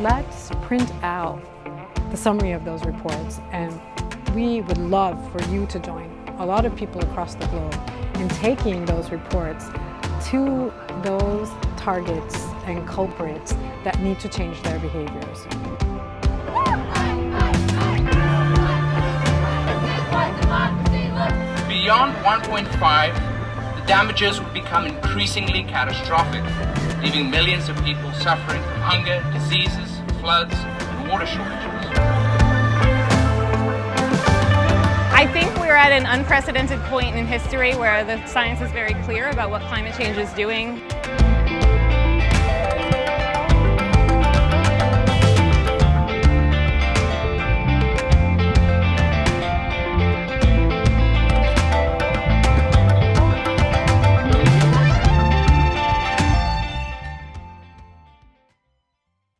to print out the summary of those reports and we would love for you to join a lot of people across the globe in taking those reports to those targets and culprits that need to change their behaviors. Beyond 1.5, the damages would become increasingly catastrophic, leaving millions of people suffering from hunger, diseases, floods, and water shortages. I think we're at an unprecedented point in history where the science is very clear about what climate change is doing.